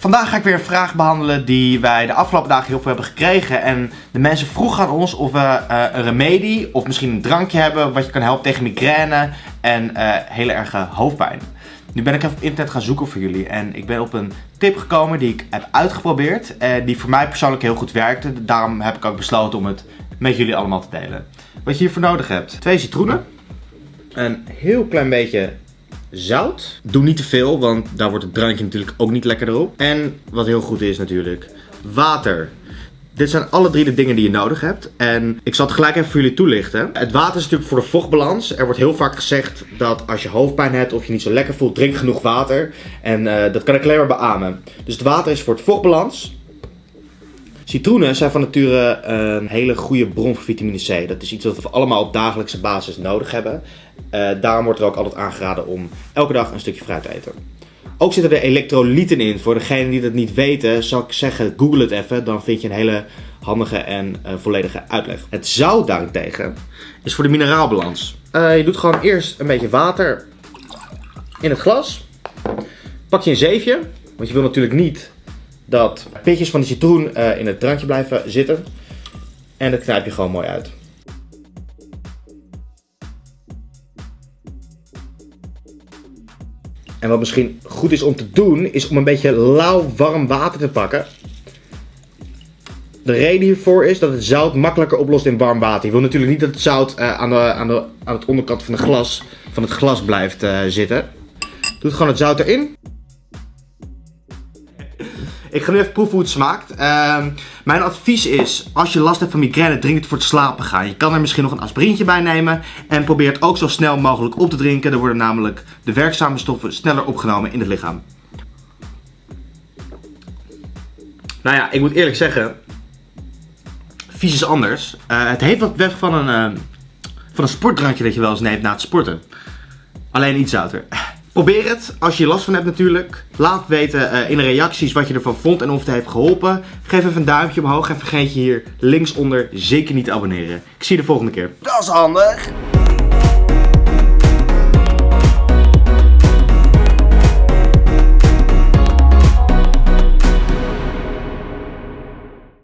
Vandaag ga ik weer een vraag behandelen die wij de afgelopen dagen heel veel hebben gekregen. En de mensen vroegen aan ons of we uh, een remedie of misschien een drankje hebben wat je kan helpen tegen migraine en uh, hele erge hoofdpijn. Nu ben ik even op internet gaan zoeken voor jullie en ik ben op een tip gekomen die ik heb uitgeprobeerd. En die voor mij persoonlijk heel goed werkte. Daarom heb ik ook besloten om het met jullie allemaal te delen. Wat je hiervoor nodig hebt. Twee citroenen. Een heel klein beetje zout. Doe niet te veel, want daar wordt het drankje natuurlijk ook niet lekker erop. En wat heel goed is natuurlijk, water. Dit zijn alle drie de dingen die je nodig hebt. En ik zal het gelijk even voor jullie toelichten. Het water is natuurlijk voor de vochtbalans. Er wordt heel vaak gezegd dat als je hoofdpijn hebt of je niet zo lekker voelt, drink genoeg water. En uh, dat kan ik alleen maar beamen. Dus het water is voor het vochtbalans. Citroenen zijn van nature een hele goede bron van vitamine C. Dat is iets wat we allemaal op dagelijkse basis nodig hebben. Uh, daarom wordt er ook altijd aangeraden om elke dag een stukje fruit te eten. Ook zitten er elektrolyten in. Voor degenen die dat niet weten, zou ik zeggen, google het even. Dan vind je een hele handige en uh, volledige uitleg. Het zout daarentegen is voor de mineraalbalans. Uh, je doet gewoon eerst een beetje water in het glas. Pak je een zeefje, want je wil natuurlijk niet dat pitjes van de citroen in het drankje blijven zitten. En dat knijp je gewoon mooi uit. En wat misschien goed is om te doen, is om een beetje lauw warm water te pakken. De reden hiervoor is dat het zout makkelijker oplost in warm water. Je wil natuurlijk niet dat het zout uh, aan, de, aan, de, aan het onderkant van, de glas, van het glas blijft uh, zitten. Doe gewoon het zout erin. Ik ga nu even proeven hoe het smaakt. Uh, mijn advies is, als je last hebt van migraine, drink het voor het slapen gaan. Je kan er misschien nog een aspirintje bij nemen. En probeer het ook zo snel mogelijk op te drinken. Dan worden namelijk de werkzame stoffen sneller opgenomen in het lichaam. Nou ja, ik moet eerlijk zeggen, vies is anders. Uh, het heeft wat weg van een, uh, van een sportdrankje dat je wel eens neemt na het sporten. Alleen iets zouter. Probeer het, als je last van hebt natuurlijk. Laat weten uh, in de reacties wat je ervan vond en of het heeft geholpen. Geef even een duimpje omhoog en vergeet je hier linksonder zeker niet te abonneren. Ik zie je de volgende keer. Dat is handig.